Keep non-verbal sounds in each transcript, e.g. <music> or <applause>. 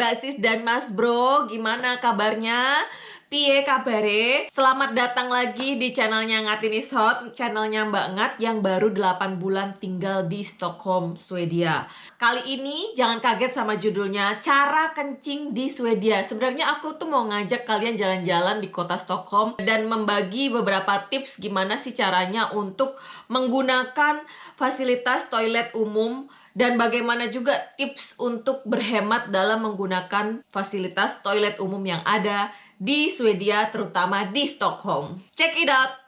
Mbak Sis dan Mas Bro, gimana kabarnya? Pie kabare, selamat datang lagi di channelnya Ngatin is Hot, channelnya Mbak Ngat yang baru 8 bulan tinggal di Stockholm, Swedia. Kali ini jangan kaget sama judulnya, cara kencing di Swedia. Sebenarnya aku tuh mau ngajak kalian jalan-jalan di kota Stockholm dan membagi beberapa tips gimana sih caranya untuk menggunakan fasilitas toilet umum dan bagaimana juga tips untuk berhemat dalam menggunakan fasilitas toilet umum yang ada di Swedia, terutama di Stockholm. Check it out!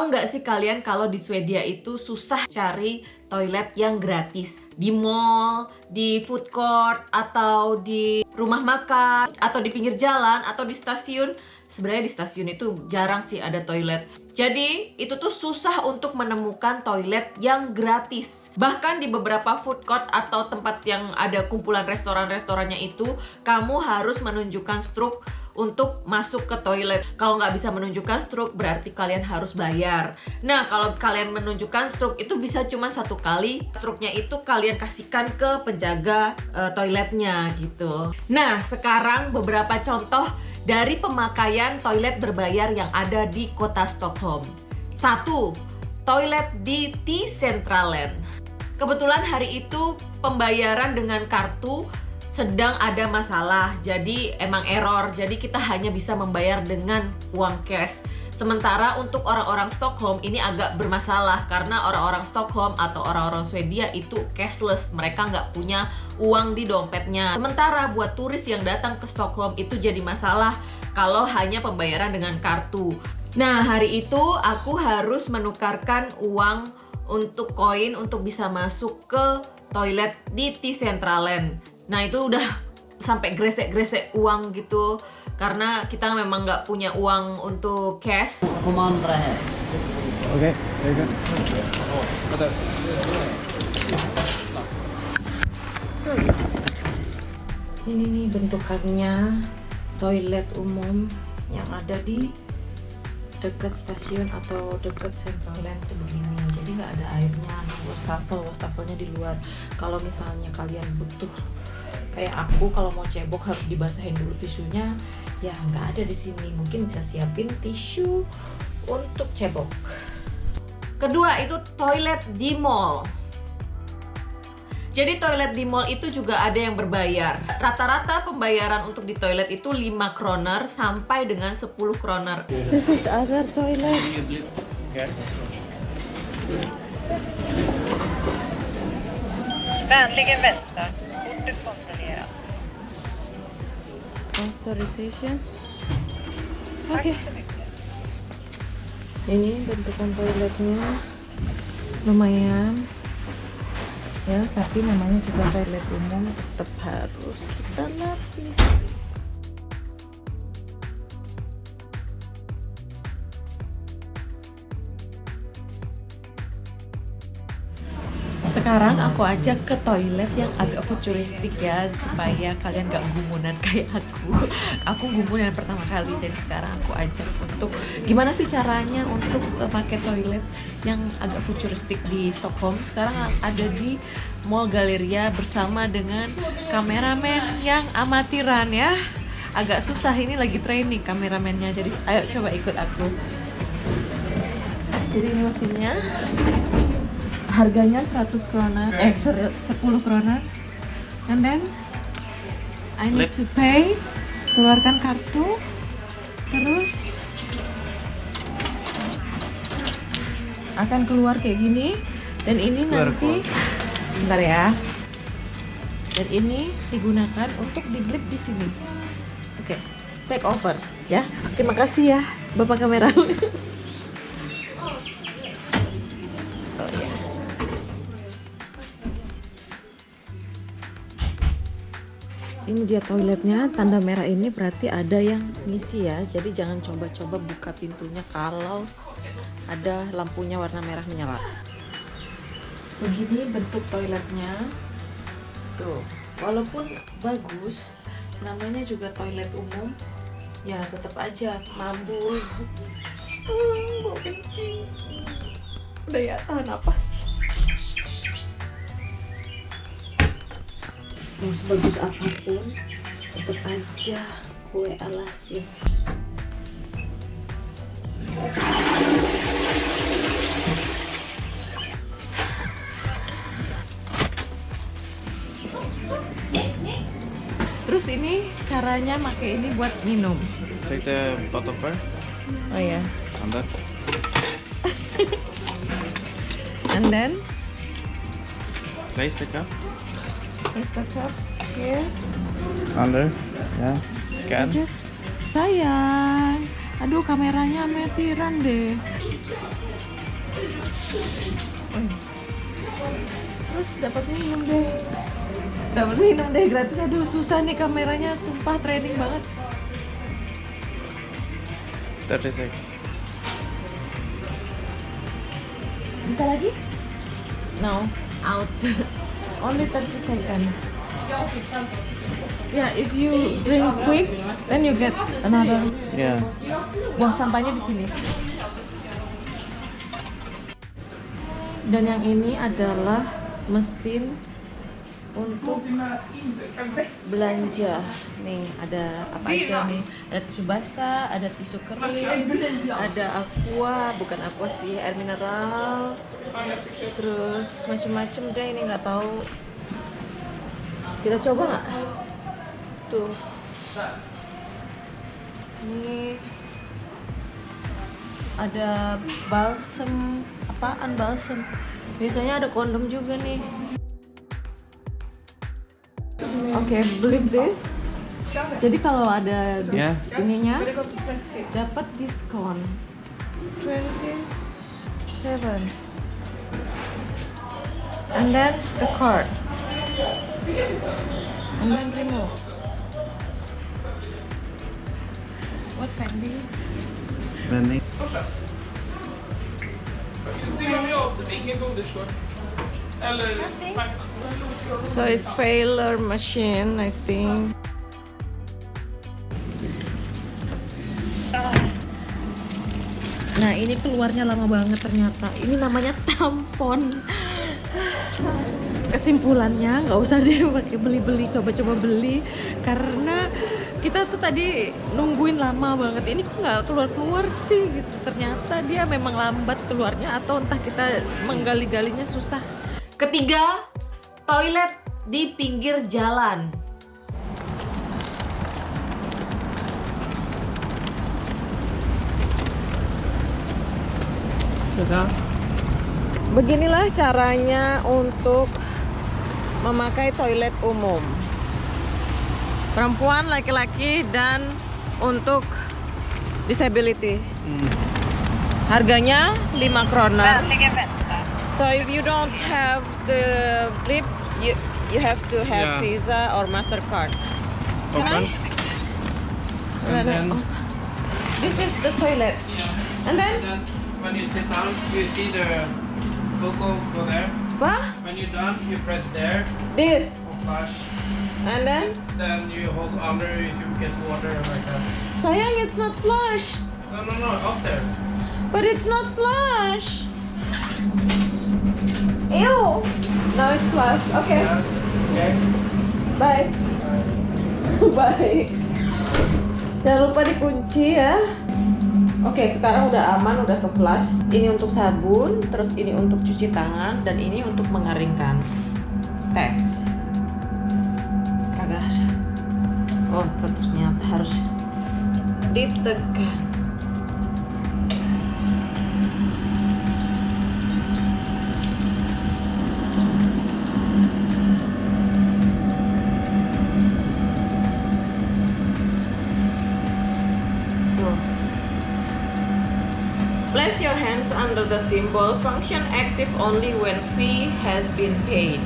Tahu nggak sih kalian kalau di Swedia itu susah cari toilet yang gratis di mall, di food court, atau di rumah makan, atau di pinggir jalan, atau di stasiun. Sebenarnya di stasiun itu jarang sih ada toilet. Jadi itu tuh susah untuk menemukan toilet yang gratis. Bahkan di beberapa food court atau tempat yang ada kumpulan restoran-restorannya itu, kamu harus menunjukkan struk untuk masuk ke toilet. Kalau nggak bisa menunjukkan stroke berarti kalian harus bayar. Nah kalau kalian menunjukkan stroke itu bisa cuma satu kali. Stroke-nya itu kalian kasihkan ke penjaga uh, toiletnya gitu. Nah sekarang beberapa contoh dari pemakaian toilet berbayar yang ada di kota Stockholm. Satu, toilet di T-Centralen. Kebetulan hari itu pembayaran dengan kartu sedang ada masalah. Jadi emang error. Jadi kita hanya bisa membayar dengan uang cash. Sementara untuk orang-orang Stockholm ini agak bermasalah karena orang-orang Stockholm atau orang-orang Swedia itu cashless. Mereka nggak punya uang di dompetnya. Sementara buat turis yang datang ke Stockholm itu jadi masalah kalau hanya pembayaran dengan kartu. Nah hari itu aku harus menukarkan uang untuk koin untuk bisa masuk ke toilet di T-Centralen Nah itu udah sampai gresek-gresek uang gitu karena kita memang nggak punya uang untuk cash. Här. Okej, very good. Vänta. Ini nih bentukannya toilet umum yang ada di dekat stasiun atau dekat Central Land tuh begini jadi nggak ada airnya wastafel wastafelnya di luar kalau misalnya kalian butuh kayak aku kalau mau cebok harus dibasahin dulu tisunya ya nggak ada di sini mungkin bisa siapin tisu untuk cebok kedua itu toilet di mall jadi toilet di mall itu juga ada yang berbayar. Rata-rata pembayaran untuk di toilet itu 5 kroner sampai dengan 10 kroner. This is other toilet. Vänligen vänta. Authorization. Oke. mycket. Ini bentukan toiletnya lumayan ya, tapi namanya juga toilet umum tetap harus kita lapis. Sekarang aku ajak ke toilet yang agak futuristik ya supaya kalian gak gumunan <laughs> kayak aku. Aku gumunan pertama kali jadi sekarang aku ajak untuk gimana sih caranya untuk uh, pakai toilet yang agak futuristik di Stockholm. Sekarang ada di Mall Galleria bersama dengan kameramen yang amatiran ya. Agak susah ini lagi training kameramennya. Jadi ayo coba ikut aku. Jadi ini mesinnya harganya 100 kroner eh sorry, 10 kroner and then I need to pay keluarkan kartu terus akan keluar kayak gini. Dan ini nanti bentar ya. Dan ini digunakan untuk di grip di sini. Oke take over ya. Terima kasih ya bapak kamera <laughs> ini dia toiletnya tanda merah ini berarti ada yang ngisi ya. Jadi jangan coba-coba buka pintunya kalau ada lampunya warna merah menyala. Begini bentuk toiletnya. Tuh walaupun bagus namanya juga toilet umum. Ya tetap aja mambu Hmm, <laughs> bau kencing. Udah ya tahan napas mau sebagus apa pun tetap aja kue alasin Terus ini caranya pakai ini buat minum. Take the bottle first. Oh ya. And that. And then Place the cup. Place the cup here. Under. Yeah. Scan. Terus sayang. Aduh kameranya amatiran deh. Terus dapat minum deh. Dapat minum deh gratis. Aduh susah nih kameranya, sumpah training banget. 30 seconds. Bisa lagi? No, out. <laughs> Only 30 seconds. Yeah, if you drink quick, then you get another. Yeah. Buang sampahnya di sini. Dan yang ini adalah mesin untuk belanja. Nih, ada apa aja nih? Ada tisu basah, ada tisu kering, ada aqua, bukan aqua sih, air mineral. Terus macam-macam deh ini nggak tahu. Kita coba nggak? Tuh. Ini ada balsem apaan balsem biasanya ada kondom juga nih oke beli this. Jadi kalau ada dis- Ya. ininya dapat diskon. 27 and then the card. And then remove. What pending Vending. So it's failure machine, I think. Nah ini keluarnya lama banget ternyata. Ini namanya tampon. Kesimpulannya nggak usah deh pakai beli-beli, coba-coba beli karena kita tuh tadi nungguin lama banget. Ini kok nggak keluar-keluar sih gitu. Ternyata dia memang lambat keluarnya atau entah kita menggali-galinya susah. Ketiga, toilet di pinggir jalan. Beginilah caranya untuk memakai toilet umum. Perempuan, laki-laki, dan untuk disability. Harganya 5 kroner. So if you don't have the flip, you you have to have Yeah. Visa or Mastercard. Can I? Open. And then, This is the toilet. And then, then when you sit down, you see the logo go there. what? When you're done, you press there This. for flush. And then, Then you hold under if you get water like that. sayang, it's not flush. No, no, no, up there. But it's not flush. Ew. Now it's flush. Okay. Yeah. Okay. Bye. <laughs> Bye. Jangan lupa dikunci ya. Oke, sekarang udah aman, udah ke flush. Ini untuk sabun, terus ini untuk cuci tangan, dan ini untuk mengeringkan. Tes. Kagak. Oh, ternyata harus ditekan. Place your hands under the symbol. Function active only when fee has been paid.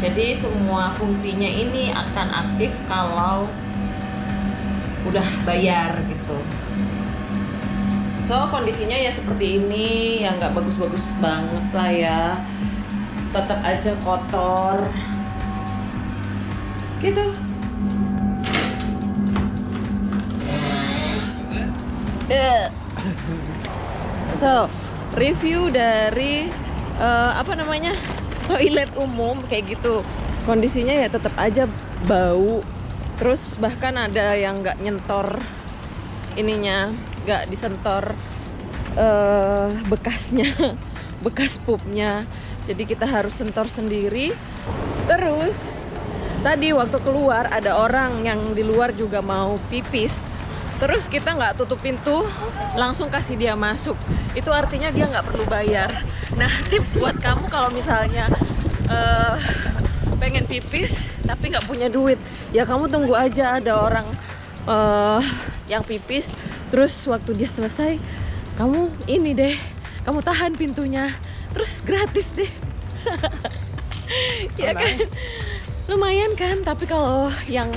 Jadi semua fungsinya ini akan aktif kalau udah bayar gitu. So kondisinya ya seperti ini, ya nggak bagus-bagus banget lah ya. tetap aja kotor gitu So, review dari eh, apa namanya <laughs> toilet umum kayak gitu. Kondisinya ya tetap aja bau. Terus bahkan ada yang nggak nyentor ininya, nggak disentor eh, bekasnya, <laughs> bekas pupnya. Jadi kita harus sentor sendiri. Terus tadi waktu keluar ada orang yang di luar juga mau pipis terus kita nggak tutup pintu langsung kasih dia masuk. Itu artinya dia nggak perlu bayar. Nah <laughs> tips buat kamu kalau misalnya eh, pengen pipis tapi nggak punya duit ya kamu tunggu aja ada orang eh, yang pipis. Terus waktu dia selesai kamu ini deh kamu tahan pintunya terus gratis deh. <laughs> Ya kan? Lumayan kan? Tapi kalau yang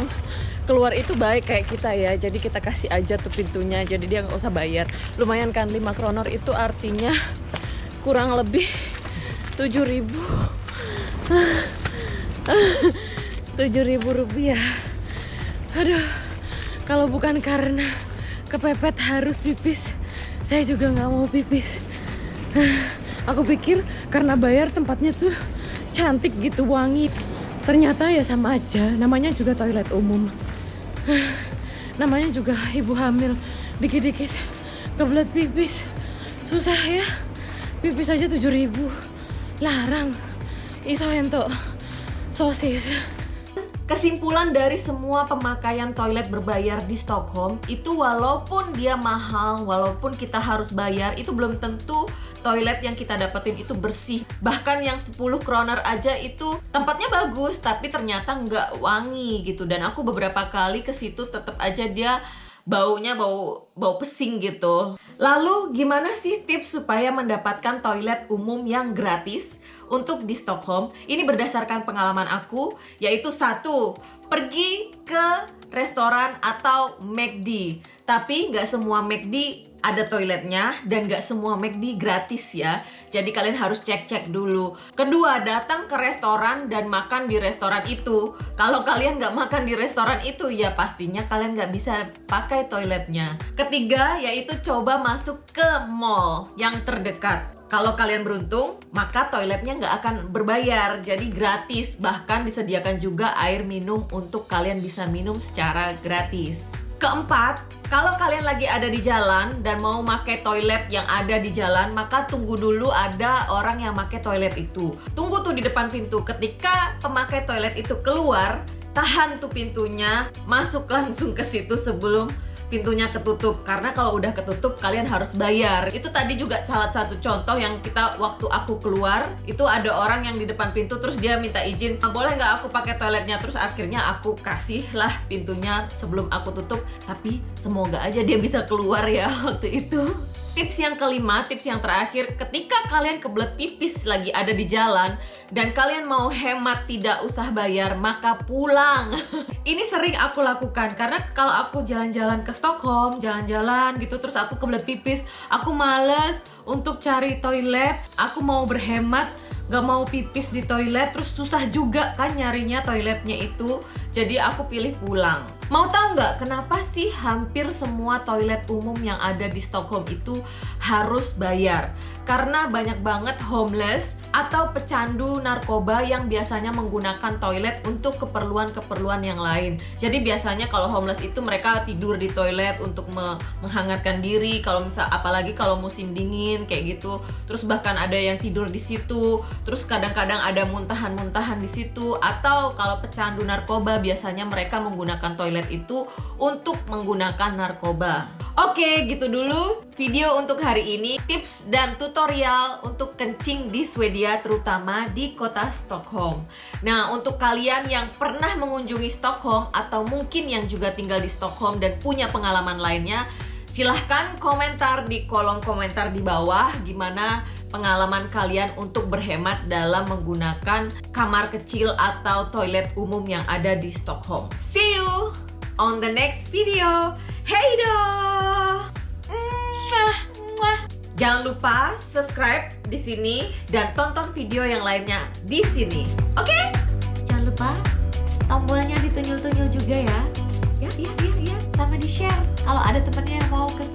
keluar itu baik kayak kita ya. Jadi kita kasih aja tuh pintunya jadi dia nggak usah bayar. Lumayan kan 5 kronor itu artinya kurang lebih 7000 7000 rupiah. Aduh kalau bukan karena kepepet harus pipis saya juga nggak mau pipis. Aku pikir karena bayar tempatnya tuh cantik gitu wangi. Ternyata ya sama aja namanya juga toilet umum namanya juga ibu hamil. Dikit-dikit kebelet pipis. Susah ya. Pipis aja 7000 larang. Iso ento sosis Kesimpulan dari semua pemakaian toilet berbayar di Stockholm itu walaupun dia mahal, walaupun kita harus bayar, itu belum tentu toilet yang kita dapetin itu bersih. Bahkan yang 10 kroner aja itu tempatnya bagus, tapi ternyata nggak wangi gitu. Dan aku beberapa kali ke situ tetap aja dia baunya bau bau pesing gitu. Lalu gimana sih tips supaya mendapatkan toilet umum yang gratis untuk di Stockholm? Ini berdasarkan pengalaman aku, yaitu satu pergi ke restoran atau McD. Tapi nggak semua McD ada toiletnya dan nggak semua McD gratis ya. Jadi kalian harus cek-cek dulu. Kedua, datang ke restoran dan makan di restoran itu. Kalau kalian nggak makan di restoran itu, ya pastinya kalian nggak bisa pakai toiletnya. Ketiga, yaitu coba masuk ke mall yang terdekat. Kalau kalian beruntung, maka toiletnya nggak akan berbayar, jadi gratis. Bahkan disediakan juga air minum untuk kalian bisa minum secara gratis. Keempat, kalau kalian lagi ada di jalan dan mau pakai toilet yang ada di jalan, maka tunggu dulu ada orang yang pakai toilet itu. Tunggu tuh di depan pintu. Ketika pemakai toilet itu keluar, tahan tuh pintunya, masuk langsung ke situ sebelum pintunya ketutup. Karena kalau udah ketutup kalian harus bayar. Itu tadi juga salah satu contoh yang kita waktu aku keluar itu ada orang yang di depan pintu terus dia minta izin "Ah, boleh nggak aku pakai toiletnya? Terus akhirnya aku kasih lah pintunya sebelum aku tutup. Tapi semoga aja dia bisa keluar ya <laughs> waktu itu Tips yang kelima, tips yang terakhir, ketika kalian kebelet pipis lagi ada di jalan dan kalian mau hemat tidak usah bayar, maka pulang. <laughs> Ini sering aku lakukan karena kalau aku jalan-jalan ke Stockholm, jalan-jalan gitu terus aku kebelet pipis, aku males untuk cari toilet, aku mau berhemat gak mau pipis di toilet terus susah juga kan nyarinya toiletnya itu. Jadi aku pilih pulang mau tahu nggak kenapa sih hampir semua toilet umum yang ada di Stockholm itu harus bayar? Karena banyak banget homeless atau pecandu narkoba yang biasanya menggunakan toilet untuk keperluan-keperluan yang lain. Jadi biasanya kalau homeless itu mereka tidur di toilet untuk me- menghangatkan diri. Kalau misal apalagi kalau musim dingin kayak gitu. Terus bahkan ada yang tidur di situ. Terus kadang-kadang ada muntahan-muntahan di situ. Atau kalau pecandu narkoba biasanya mereka menggunakan toilet itu untuk menggunakan narkoba. Oke, gitu dulu video untuk hari ini. Tips dan tutorial untuk kencing di Swedia terutama di kota Stockholm. Nah, untuk kalian yang pernah mengunjungi Stockholm atau mungkin yang juga tinggal di Stockholm dan punya pengalaman lainnya, silahkan komentar di kolom komentar di bawah gimana pengalaman kalian untuk berhemat dalam menggunakan kamar kecil atau toilet umum yang ada di Stockholm. See you on the next video. Hey do! Jangan lupa subscribe di sini dan tonton video yang lainnya di sini. Oke? Jangan lupa tombolnya ditunyul-tunyul juga ya. Ya, ya, ya, ya. Sama di share. Kalau ada temennya yang mau ke